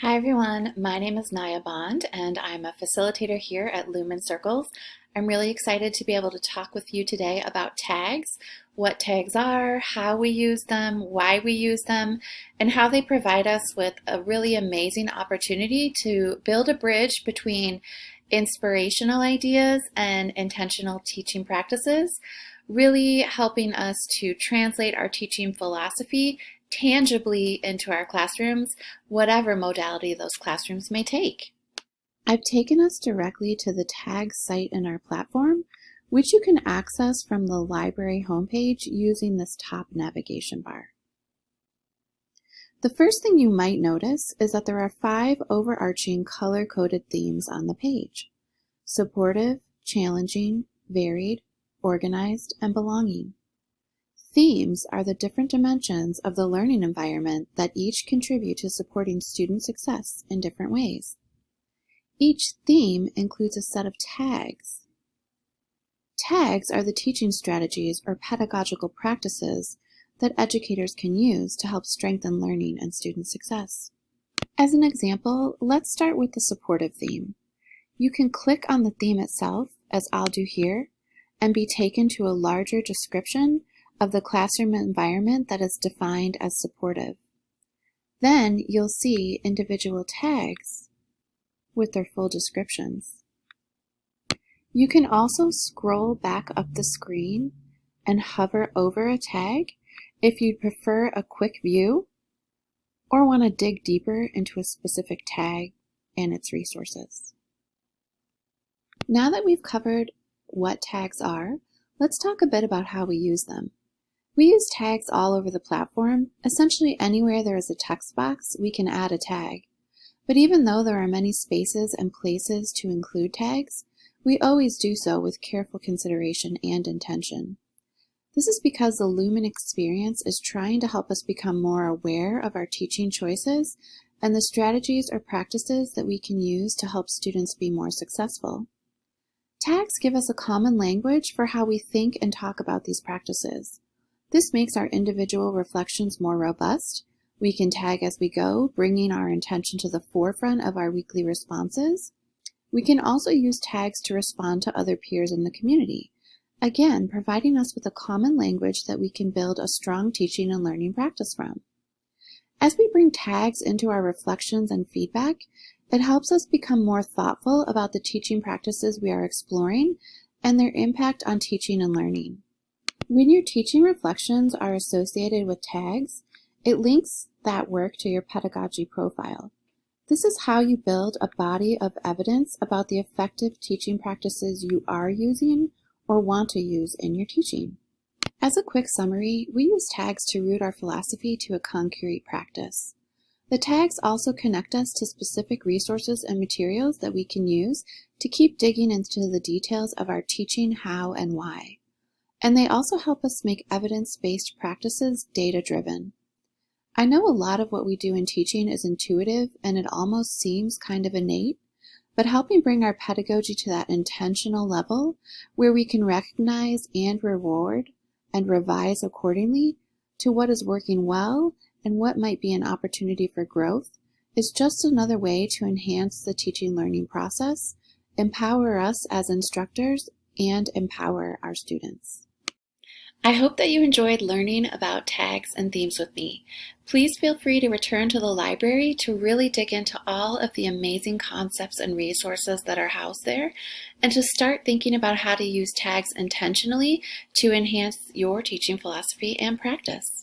Hi everyone, my name is Naya Bond and I'm a facilitator here at Lumen Circles. I'm really excited to be able to talk with you today about tags, what tags are, how we use them, why we use them, and how they provide us with a really amazing opportunity to build a bridge between inspirational ideas and intentional teaching practices, really helping us to translate our teaching philosophy tangibly into our classrooms, whatever modality those classrooms may take. I've taken us directly to the tag site in our platform, which you can access from the library homepage using this top navigation bar. The first thing you might notice is that there are five overarching color-coded themes on the page. Supportive, challenging, varied, organized, and belonging. Themes are the different dimensions of the learning environment that each contribute to supporting student success in different ways. Each theme includes a set of tags. Tags are the teaching strategies or pedagogical practices that educators can use to help strengthen learning and student success. As an example, let's start with the supportive theme. You can click on the theme itself, as I'll do here, and be taken to a larger description of the classroom environment that is defined as supportive. Then you'll see individual tags with their full descriptions. You can also scroll back up the screen and hover over a tag if you'd prefer a quick view or want to dig deeper into a specific tag and its resources. Now that we've covered what tags are, let's talk a bit about how we use them. We use tags all over the platform. Essentially anywhere there is a text box, we can add a tag. But even though there are many spaces and places to include tags, we always do so with careful consideration and intention. This is because the Lumen experience is trying to help us become more aware of our teaching choices and the strategies or practices that we can use to help students be more successful. Tags give us a common language for how we think and talk about these practices. This makes our individual reflections more robust. We can tag as we go, bringing our intention to the forefront of our weekly responses. We can also use tags to respond to other peers in the community, again, providing us with a common language that we can build a strong teaching and learning practice from. As we bring tags into our reflections and feedback, it helps us become more thoughtful about the teaching practices we are exploring and their impact on teaching and learning. When your teaching reflections are associated with tags, it links that work to your pedagogy profile. This is how you build a body of evidence about the effective teaching practices you are using or want to use in your teaching. As a quick summary, we use tags to root our philosophy to a concrete practice. The tags also connect us to specific resources and materials that we can use to keep digging into the details of our teaching how and why. And they also help us make evidence-based practices data-driven. I know a lot of what we do in teaching is intuitive and it almost seems kind of innate, but helping bring our pedagogy to that intentional level where we can recognize and reward and revise accordingly to what is working well and what might be an opportunity for growth is just another way to enhance the teaching learning process, empower us as instructors, and empower our students. I hope that you enjoyed learning about tags and themes with me. Please feel free to return to the library to really dig into all of the amazing concepts and resources that are housed there and to start thinking about how to use tags intentionally to enhance your teaching philosophy and practice.